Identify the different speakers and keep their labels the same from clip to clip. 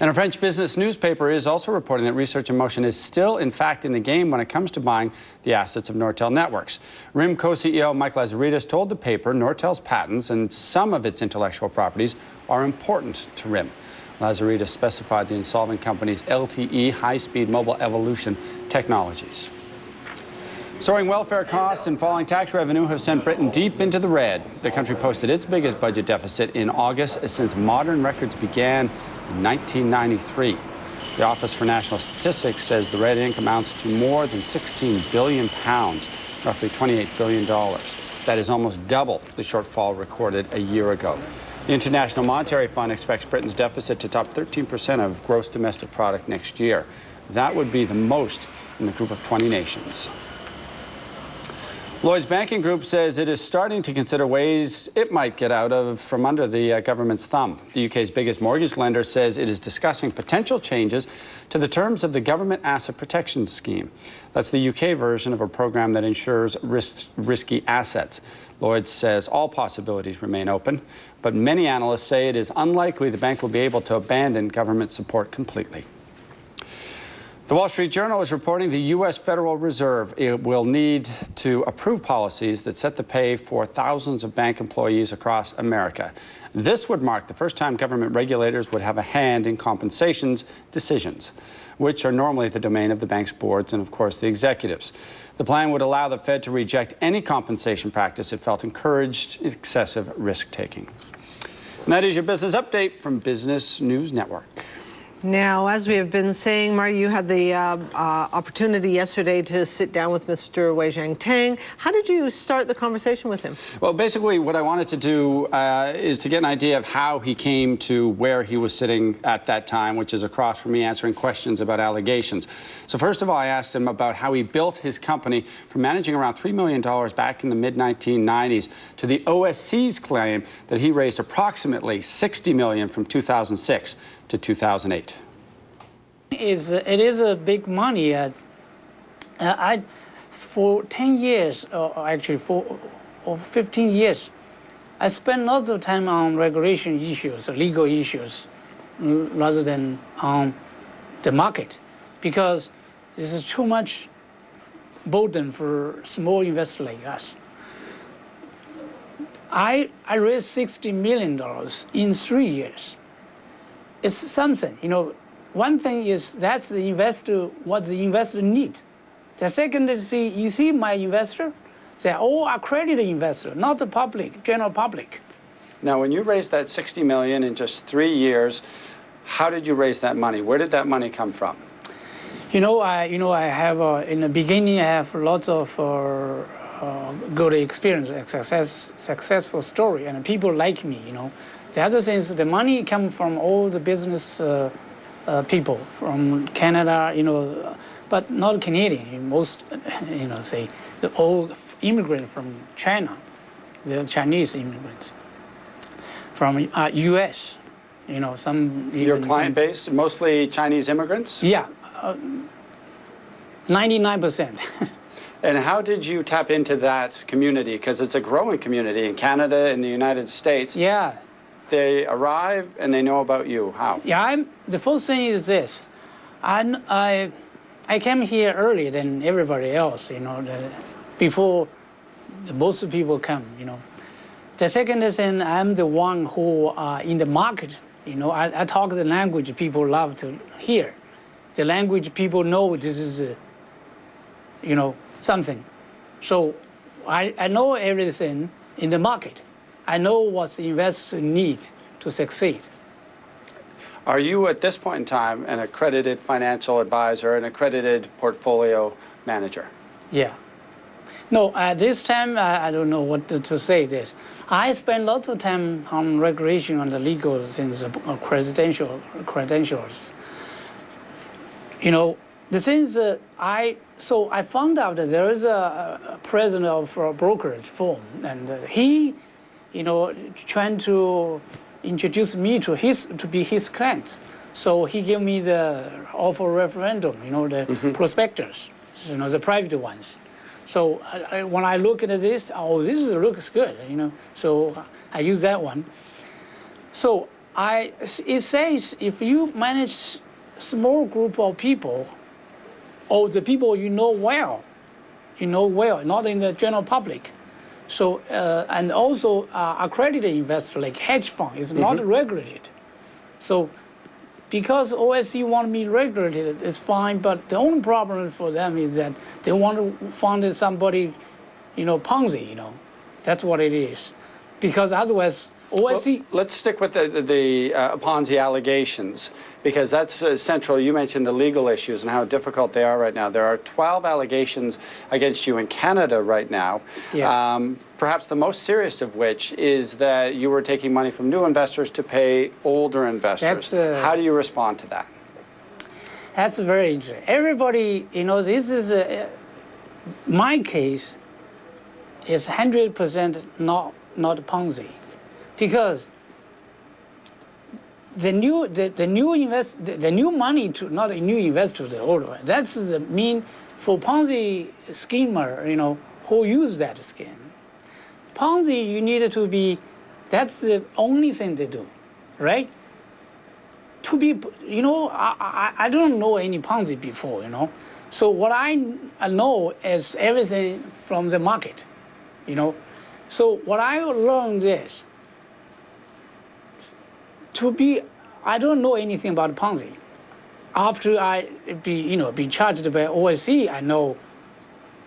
Speaker 1: And a French business newspaper is also reporting that Research in Motion is still, in fact, in the game when it comes to buying the assets of Nortel Networks. RIM co-CEO Mike Lazaridis told the paper Nortel's patents and some of its intellectual properties are important to RIM. Lazaridis specified the insolvent company's LTE high-speed mobile evolution technologies. Soaring welfare costs and falling tax revenue have sent Britain deep into the red. The country posted its biggest budget deficit in August since modern records began in 1993. The Office for National Statistics says the red ink amounts to more than 16 billion pounds, roughly 28 billion dollars. That is almost double the shortfall recorded a year ago. The International Monetary Fund expects Britain's deficit to top 13% of gross domestic product next year. That would be the most in the group of 20 nations. Lloyd's Banking Group says it is starting to consider ways it might get out of from under the uh, government's thumb. The UK's biggest mortgage lender says it is discussing potential changes to the terms of the Government Asset Protection Scheme. That's the UK version of a program that insures risk, risky assets. Lloyd's says all possibilities remain open, but many analysts say it is unlikely the bank will be able to abandon government support completely. The Wall Street Journal is reporting the U.S. Federal Reserve will need to approve policies that set the pay for thousands of bank employees across America. This would mark the first time government regulators would have a hand in compensations decisions, which are normally the domain of the bank's boards and, of course, the executives. The plan would allow the Fed to reject any compensation practice it felt encouraged excessive risk-taking. That is your business update from Business News Network.
Speaker 2: Now, as we have been saying, Marty, you had the uh, uh, opportunity yesterday to sit down with Mr. Weizhen Tang. How did you start the conversation with him?
Speaker 1: Well, basically, what I wanted to do uh, is to get an idea of how he came to where he was sitting at that time, which is across from me answering questions about allegations. So first of all, I asked him about how he built his company from managing around $3 million back in the mid-1990s to the OSC's claim that he raised approximately 60 million from 2006 to 2008?
Speaker 3: Is it is a big money. Uh, uh I, for 10 years, or actually for or 15 years, I spent lots of time on regulation issues, legal issues, rather than on the market, because this is too much burden for small investors like us. I, I raised $60 million in three years it's something. You know, one thing is that's the investor, what the investor need. The second is, see, you see my investor, they're all accredited investor, not the public, general public.
Speaker 1: Now, when you raised that 60 million in just three years, how did you raise that money? Where did that money come from?
Speaker 3: You know, I, you know, I have, uh, in the beginning, I have lots of uh, uh, good experience, success, successful story, and people like me, you know. The other thing is the money comes from all the business uh, uh, people from Canada, you know, but not Canadian. Most, you know, say the old immigrant from China, the Chinese immigrants from uh, U.S. You know, some.
Speaker 1: Your client some, base mostly Chinese immigrants.
Speaker 3: Yeah, uh, ninety-nine percent.
Speaker 1: And how did you tap into that community? Because it's a growing community in Canada and the United States.
Speaker 3: Yeah
Speaker 1: they arrive and they know about you? How?
Speaker 3: Yeah, I'm, the first thing is this. I, I, I came here earlier than everybody else, you know, the, before most people come, you know. The second is I'm the one who are in the market, you know, I, I talk the language people love to hear. The language people know this is, uh, you know, something. So I, I know everything in the market. I know what investors need to succeed.
Speaker 1: Are you at this point in time an accredited financial advisor, an accredited portfolio manager?
Speaker 3: Yeah. No, at this time, I, I don't know what to, to, say this. I spend lots of time on regulation on the legal things, uh, credential, credentials. You know, the things that I, so I found out that there is a, a president of a brokerage firm, and uh, he you know, trying to introduce me to his to be his client. So he gave me the offer referendum, you know, the mm -hmm. prospectus, you know, the private ones. So I, I, when I look at this, oh, this is, looks good, you know. So I use that one. So I, it says if you manage small group of people, or the people you know well, you know well, not in the general public. So uh, and also uh, accredited investor like hedge fund is not regulated. So because OSC want me regulated, it's fine. But the only problem for them is that they want to fund somebody, you know, Ponzi. You know, that's what it is. Because otherwise, OSC.
Speaker 1: Well, let's stick with the, the, the uh, Ponzi allegations because that's uh, central. You mentioned the legal issues and how difficult they are right now. There are 12 allegations against you in Canada right now.
Speaker 3: Yeah.
Speaker 1: Um, perhaps the most serious of which is that you were taking money from new investors to pay older investors.
Speaker 3: Uh,
Speaker 1: how do you respond to that?
Speaker 3: That's very interesting. Everybody, you know, this is a, my case is 100% not, not Ponzi because the new, the, the new invest, the, the new money to, not a new investor, the old one, that's the mean for Ponzi schemer, you know, who use that scheme. Ponzi, you need to be, that's the only thing they do, right? to be, you know, I, I, I don't know any Ponzi before, you know. So what I I know is everything from the market, you know. So what I learned is to be, I don't know anything about Ponzi. After I be, you know, be charged by OSC, I know.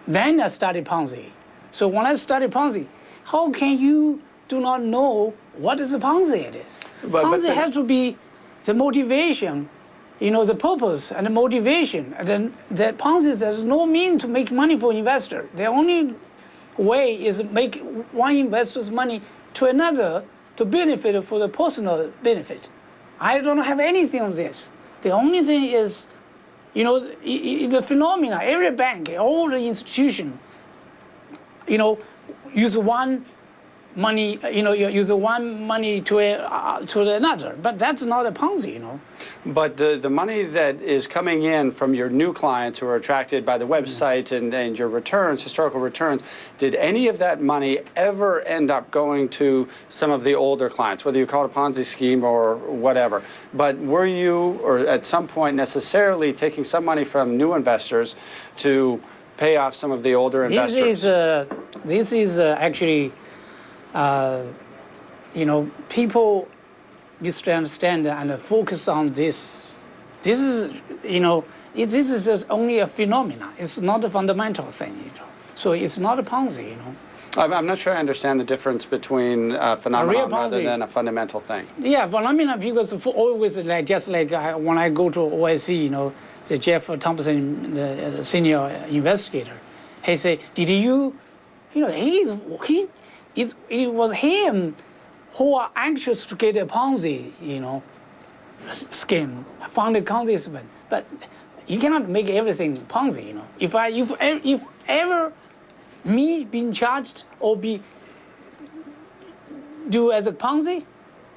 Speaker 3: Then I studied Ponzi. So when I studied Ponzi, how can you do not know what is a Ponzi it is?
Speaker 1: But- but
Speaker 3: Ponzi
Speaker 1: the-
Speaker 3: has to be the motivation, you know, the purpose and the motivation. And then the Ponzi there's no mean to make money for investor. The only way is make one investor's money to another to benefit for the personal benefit. I don't have anything on this. The only thing is, you know, the phenomena. Every bank, all the institution, you know, use one money, you know, you use one money to a, uh, to another. But that's not a Ponzi, you know.
Speaker 1: But the, the money that is coming in from your new clients who are attracted by the website and, and your returns, historical returns, did any of that money ever end up going to some of the older clients, whether you call it a Ponzi scheme or whatever? But were you, or at some point necessarily, taking some money from new investors to pay off some of the older investors?
Speaker 3: This is uh, this is uh, actually, uh, you know, people misunderstand and focus on this. This is, you know, it, this is just only a phenomena. It's not a fundamental thing, you know. So it's not a Ponzi, you know.
Speaker 1: I'm, not sure I understand the difference between a phenomenon rather
Speaker 3: Ponzi.
Speaker 1: than a fundamental thing.
Speaker 3: Yeah, phenomena because for always like just like I, when I go to OSC, you know, the Jeff Thompson, the, uh, the senior investigator, he say, "Did you, you know, he's he, it, it was him who are anxious to get a Ponzi, you know, scheme, funded Ponzi scheme, but you cannot make everything Ponzi, you know. If I if if ever me being charged or be do as a Ponzi,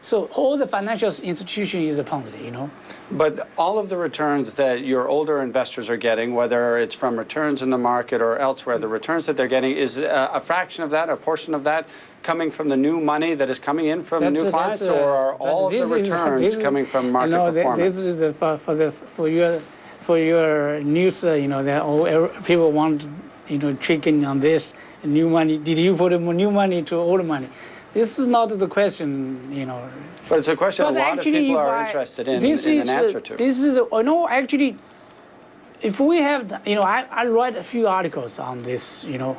Speaker 3: so all the financial institution is a Ponzi, you know.
Speaker 1: But all of the returns that your older investors are getting, whether it's from returns in the market or elsewhere, the returns that they're getting is a, a fraction of that, a portion of that coming from the new money that is coming in from
Speaker 3: That's
Speaker 1: new
Speaker 3: a-
Speaker 1: clients,
Speaker 3: a-
Speaker 1: or are all of the returns
Speaker 3: is-
Speaker 1: coming from market
Speaker 3: you know,
Speaker 1: performance?
Speaker 3: This is the, for, for the for your for your news. Uh, you know, that all people want you know tricking on this new money. Did you put new money to old money? This is not the question. You know.
Speaker 1: but it's a question a
Speaker 3: But
Speaker 1: lot of people are
Speaker 3: I-
Speaker 1: interested in,
Speaker 3: this
Speaker 1: in
Speaker 3: is,
Speaker 1: an
Speaker 3: uh,
Speaker 1: answer to.
Speaker 3: This is, uh, no, actually, if we have, you know, I, I write a few articles on this, you know,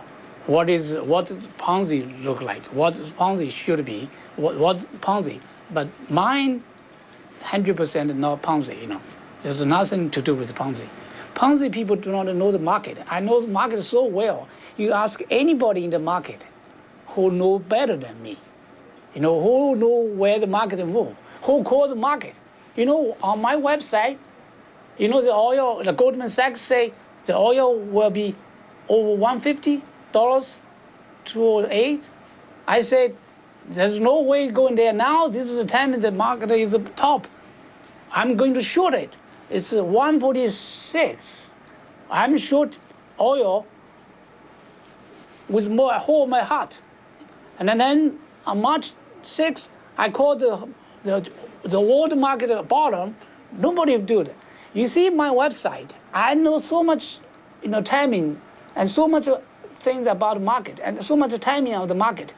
Speaker 3: what is, what Ponzi look like, what Ponzi should be, what, what Ponzi, but mine, 100% not Ponzi, you know. There's nothing to do with Ponzi. Ponzi people do not know the market. I know the market so well. You ask anybody in the market who know better than me. You know, who know where the market move? Who call the market? You know, on my website, you know, the oil, the Goldman Sachs say the oil will be over $150 to 8 I said, there's no way going there now. This is the time the market is top. I'm going to short it. It's 146. I'm short oil with more whole my heart. And then on March 6th, I called the the, the world market bottom, nobody do that. You see my website, I know so much, you know, timing and so much things about market and so much timing of the market.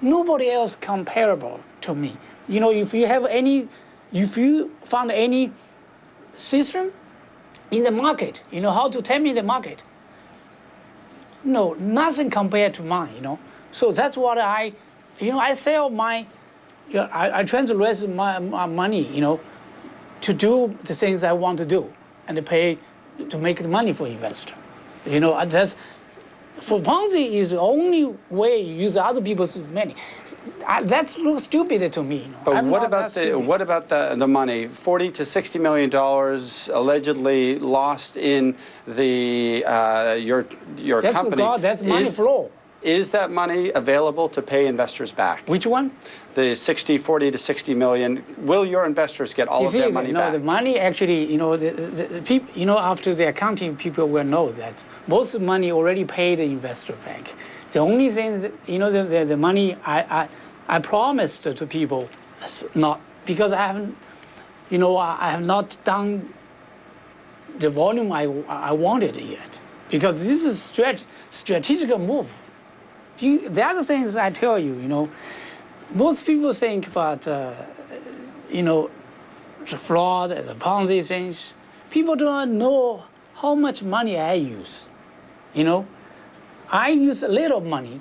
Speaker 3: Nobody else comparable to me. You know, if you have any, if you found any system in the market, you know, how to timing the market, no, nothing compared to mine, you know. So that's what I, you know, I sell my, you know, I, I raise my, my money, you know, to do the things I want to do and to pay to make the money for investor. You know, that's for Ponzi is the only way you use other people's money. I, that's looks stupid to me. You know.
Speaker 1: But
Speaker 3: I'm
Speaker 1: what about the
Speaker 3: stupid.
Speaker 1: what about the the money? Forty to sixty million dollars allegedly lost in the uh, your your
Speaker 3: That's
Speaker 1: company.
Speaker 3: God. That's money
Speaker 1: is,
Speaker 3: flow.
Speaker 1: Is that money available to pay investors back?
Speaker 3: Which one?
Speaker 1: The 60, 40 to 60 million. Will your investors get all of their
Speaker 3: the-
Speaker 1: money
Speaker 3: no,
Speaker 1: back?
Speaker 3: No, the money actually, you know, the, the, the people, you know, after the accounting people will know that most of the money already paid the investor back. The only thing, that, you know, the, the, the money I, I, I promised to people, is not because I haven't, you know, I, I have not done the volume I, I wanted yet. Because this is strat, strategic move. You, the other things I tell you, you know, most people think about, uh, you know, the fraud, and the Ponzi things. People do not know how much money I use. You know, I use a little money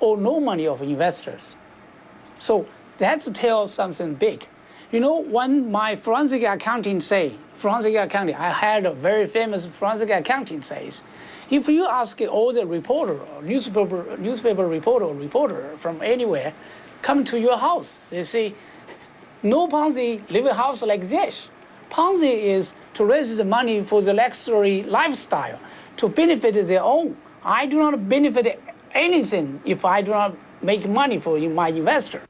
Speaker 3: or no money of investors. So that's tell something big. You know, when my forensic accounting say, forensic accounting, I had a very famous forensic accounting says, if you ask all the reporter or newspaper, newspaper reporter or reporter from anywhere, come to your house, they say, no Ponzi live a house like this. Ponzi is to raise the money for the luxury lifestyle, to benefit their own. I do not benefit anything if I do not make money for my investor.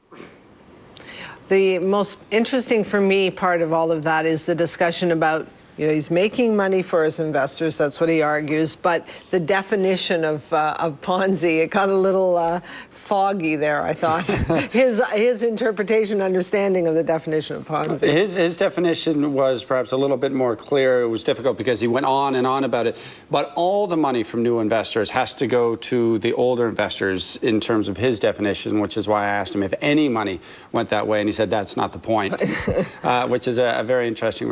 Speaker 2: The most interesting for me part of all of that is the discussion about, you know, he's making money for his investors, that's what he argues, but the definition of, uh, of Ponzi, it got a little uh, foggy there, I thought. his, his interpretation, understanding of the definition of Ponzi.
Speaker 1: His, his definition was perhaps a little bit more clear. It was difficult because he went on and on about it. But all the money from new investors has to go to the older investors in terms of his definition, which is why I asked him if any money went that way. And he said that's not the point, uh, which is a, a very interesting